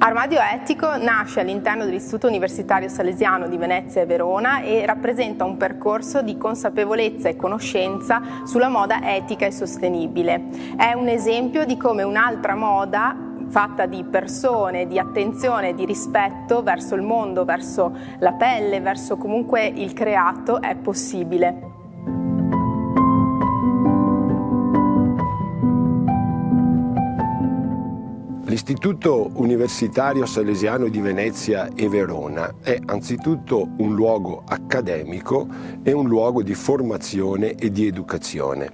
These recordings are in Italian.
Armadio Etico nasce all'interno dell'Istituto Universitario Salesiano di Venezia e Verona e rappresenta un percorso di consapevolezza e conoscenza sulla moda etica e sostenibile. È un esempio di come un'altra moda fatta di persone, di attenzione, di rispetto verso il mondo, verso la pelle, verso comunque il creato è possibile. L'Istituto Universitario Salesiano di Venezia e Verona è anzitutto un luogo accademico e un luogo di formazione e di educazione.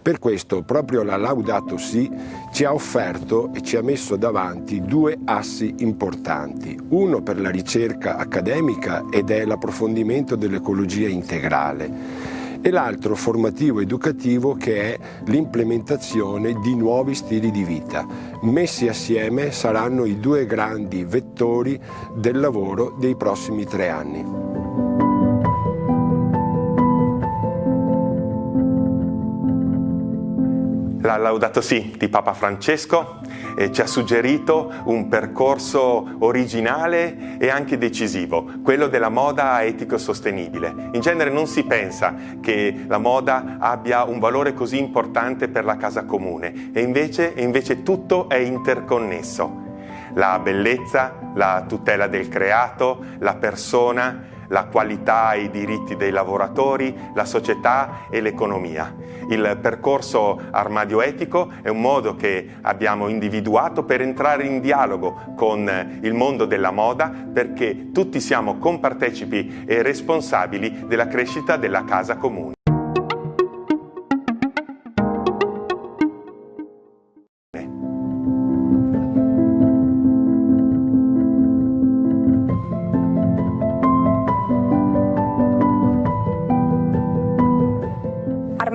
Per questo proprio la Laudato Si ci ha offerto e ci ha messo davanti due assi importanti, uno per la ricerca accademica ed è l'approfondimento dell'ecologia integrale e l'altro formativo educativo che è l'implementazione di nuovi stili di vita. Messi assieme saranno i due grandi vettori del lavoro dei prossimi tre anni. La Laudato Si di Papa Francesco eh, ci ha suggerito un percorso originale e anche decisivo, quello della moda etico-sostenibile. In genere non si pensa che la moda abbia un valore così importante per la casa comune e invece, e invece tutto è interconnesso. La bellezza, la tutela del creato, la persona, la qualità e i diritti dei lavoratori, la società e l'economia. Il percorso armadio etico è un modo che abbiamo individuato per entrare in dialogo con il mondo della moda perché tutti siamo compartecipi e responsabili della crescita della casa comune.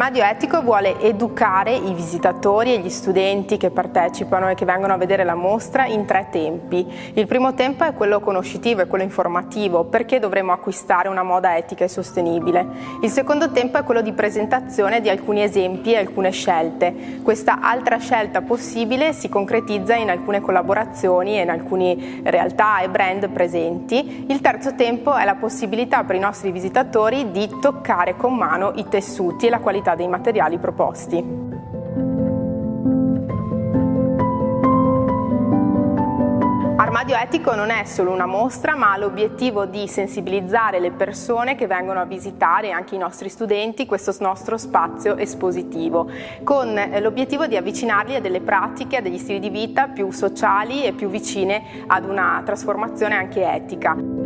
Armadio Etico vuole educare i visitatori e gli studenti che partecipano e che vengono a vedere la mostra in tre tempi. Il primo tempo è quello conoscitivo e quello informativo, perché dovremo acquistare una moda etica e sostenibile. Il secondo tempo è quello di presentazione di alcuni esempi e alcune scelte. Questa altra scelta possibile si concretizza in alcune collaborazioni e in alcune realtà e brand presenti. Il terzo tempo è la possibilità per i nostri visitatori di toccare con mano i tessuti e la dei materiali proposti. Armadio Etico non è solo una mostra ma ha l'obiettivo di sensibilizzare le persone che vengono a visitare, anche i nostri studenti, questo nostro spazio espositivo, con l'obiettivo di avvicinarli a delle pratiche, a degli stili di vita più sociali e più vicine ad una trasformazione anche etica.